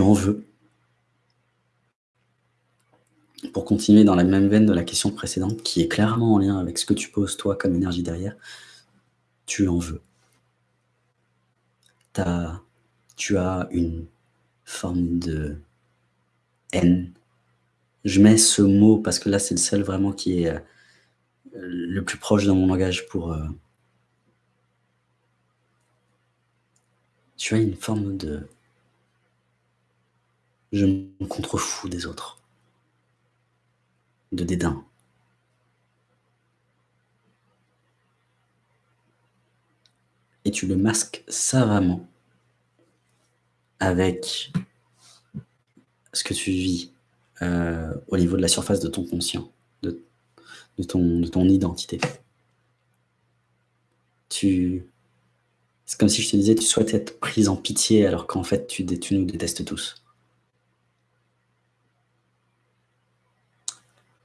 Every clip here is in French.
en veux. Pour continuer dans la même veine de la question précédente, qui est clairement en lien avec ce que tu poses toi comme énergie derrière, tu en veux. As, tu as une forme de haine. Je mets ce mot parce que là, c'est le seul vraiment qui est euh, le plus proche dans mon langage pour... Euh, tu as une forme de... Je me contrefous des autres. De dédain. Et tu le masques savamment avec ce que tu vis euh, au niveau de la surface de ton conscient, de, ton, de ton identité. C'est comme si je te disais, tu souhaites être prise en pitié alors qu'en fait, tu nous détestes tous.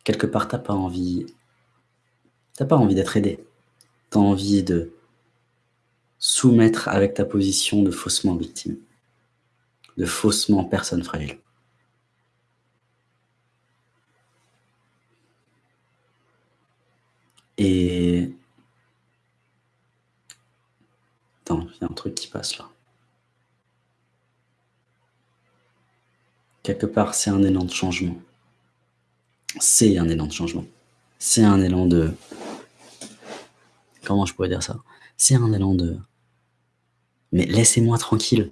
Quelque part, tu n'as pas envie, t'as pas envie d'être aidé. Tu as envie de soumettre avec ta position de faussement victime, de faussement personne fragile. Et Attends, il y a un truc qui passe là. Quelque part, c'est un élan de changement. C'est un élan de changement. C'est un élan de... Comment je pourrais dire ça? C'est un élan de... Mais laissez-moi tranquille.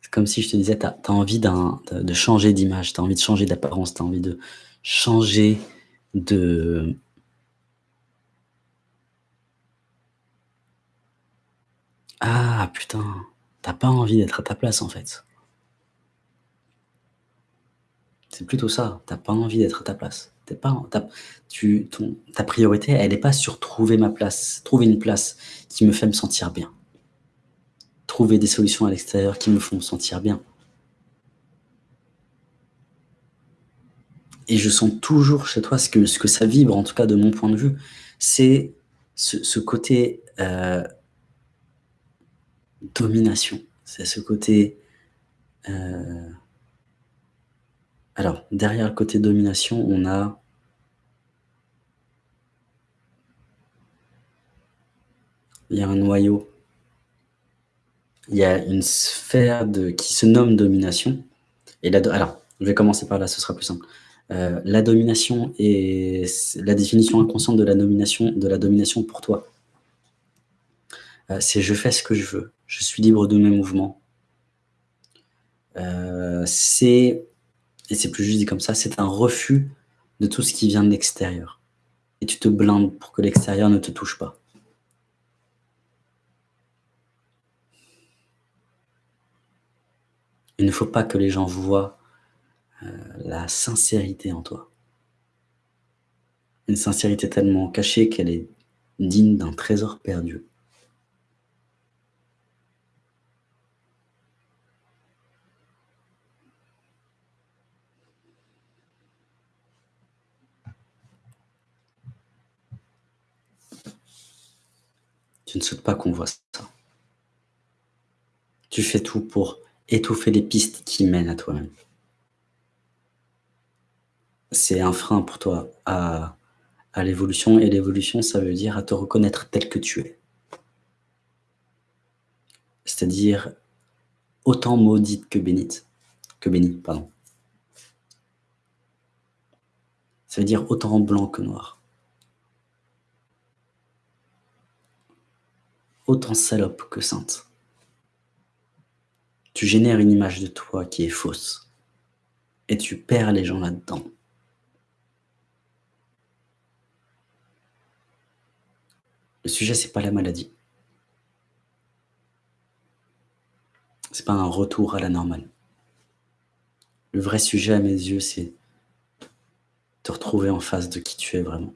C'est comme si je te disais, tu as, envie de, changer d'image, tu as envie de changer d'apparence, tu as envie de changer de Ah putain, t'as pas envie d'être à ta place en fait. C'est plutôt ça, t'as pas envie d'être à ta place. pas, tu, ton, ta priorité, elle n'est pas sur trouver ma place, trouver une place qui me fait me sentir bien. Trouver des solutions à l'extérieur qui me font me sentir bien. Et je sens toujours chez toi ce que, ce que ça vibre, en tout cas de mon point de vue, c'est ce, côté euh, domination. C'est ce côté... Euh, alors, derrière le côté domination, on a... Il y a un noyau. Il y a une sphère qui se nomme domination. Et là, alors, je vais commencer par là, ce sera plus simple. Euh, la domination est la définition inconsciente de la domination, de la domination pour toi. Euh, c'est je fais ce que je veux je suis libre de mes mouvements. Euh, c'est, et c'est plus juste dit comme ça, c'est un refus de tout ce qui vient de l'extérieur. Et tu te blindes pour que l'extérieur ne te touche pas. Il ne faut pas que les gens voient euh, la sincérité en toi. Une sincérité tellement cachée qu'elle est digne d'un trésor perdu. Tu ne souhaites pas qu'on voit ça. Tu fais tout pour étouffer les pistes qui mènent à toi-même. C'est un frein pour toi à, l'évolution, et l'évolution, ça veut dire à te reconnaître tel que tu es. C'est-à-dire autant maudite que bénite, que bénie, pardon. Ça veut dire autant blanc que noir. Autant salope que sainte. Tu génères une image de toi qui est fausse et tu perds les gens là-dedans. Le sujet, c'est pas la maladie. C'est pas un retour à la normale. Le vrai sujet à mes yeux, c'est te retrouver en face de qui tu es vraiment.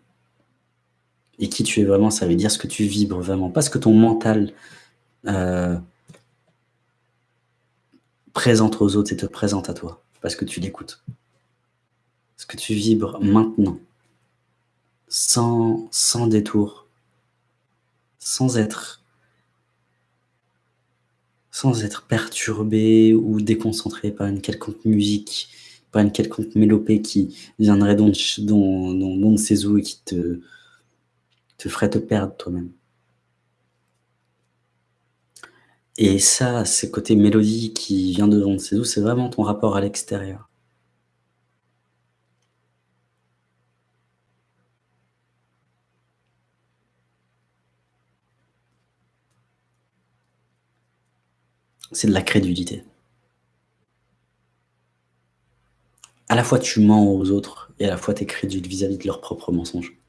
Et qui tu es vraiment, ça veut dire ce que tu vibres vraiment. Pas ce que ton mental euh, présente aux autres et te présente à toi. Parce que tu l'écoutes. Ce que tu vibres maintenant. Sans, détour. Sans être sans être perturbé ou déconcentré par une quelconque musique, par une quelconque mélopée qui viendrait ses ou et qui te te ferait te perdre toi-même. Et ça, ce côté mélodie qui vient de on ne sait d'où, c'est vraiment ton rapport à l'extérieur. C'est de la crédulité. À la fois tu mens aux autres et à la fois tu es vis-à-vis de leurs propres mensonges.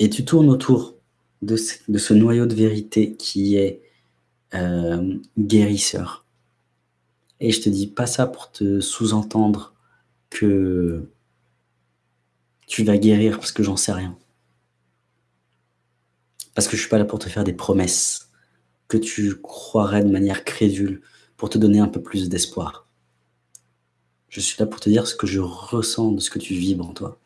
Et tu tournes autour de ce noyau de vérité qui est, hem, guérisseur. Et je te dis pas ça pour te sous-entendre que tu vas guérir parce que j'en sais rien. Parce que je suis pas là pour te faire des promesses que tu croirais de manière crédule pour te donner un peu plus d'espoir. Je suis là pour te dire ce que je ressens de ce que tu vibres en toi.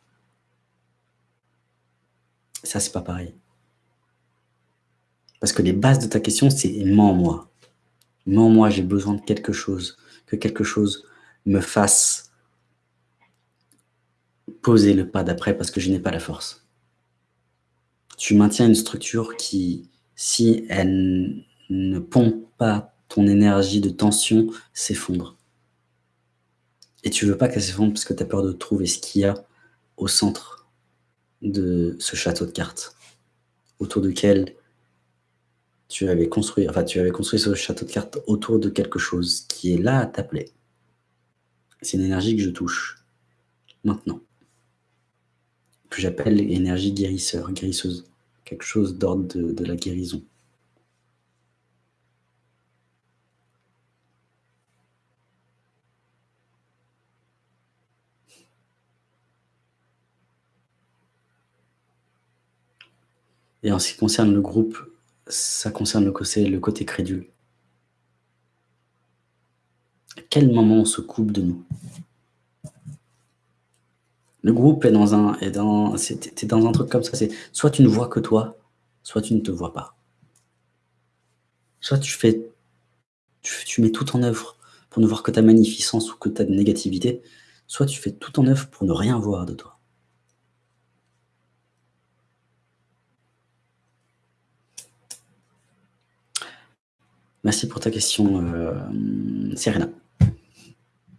C'est pas pareil. Parce que les bases de ta question, c'est: «Mens-moi. Mens-moi, j'ai besoin de quelque chose, que quelque chose me fasse poser le pas d'après parce que je n'ai pas la force». Tu maintiens une structure qui, si elle ne pompe pas ton énergie de tension, s'effondre. Et tu veux pas qu'elle s'effondre parce que tu as peur de trouver ce qu'il y a au centre de ce château de cartes, autour duquel tu avais construit enfin, tu avais construit ce château de cartes autour de quelque chose qui est là à t'appeler. C'est une énergie que je touche, maintenant. Que j'appelle énergie guérisseur, guérisseuse, quelque chose d'ordre de de la guérison. Et en ce qui concerne le groupe, ça concerne le côté le côté crédule. À quel moment on se coupe de nous? Le groupe est dans un est dans dans un truc comme ça, c'est soit tu ne vois que toi, soit tu ne te vois pas. Soit tu fais tu mets tout en œuvre pour ne voir que ta magnificence ou que ta négativité, soit tu fais tout en œuvre pour ne rien voir de toi. Merci pour ta question, hem, Serena.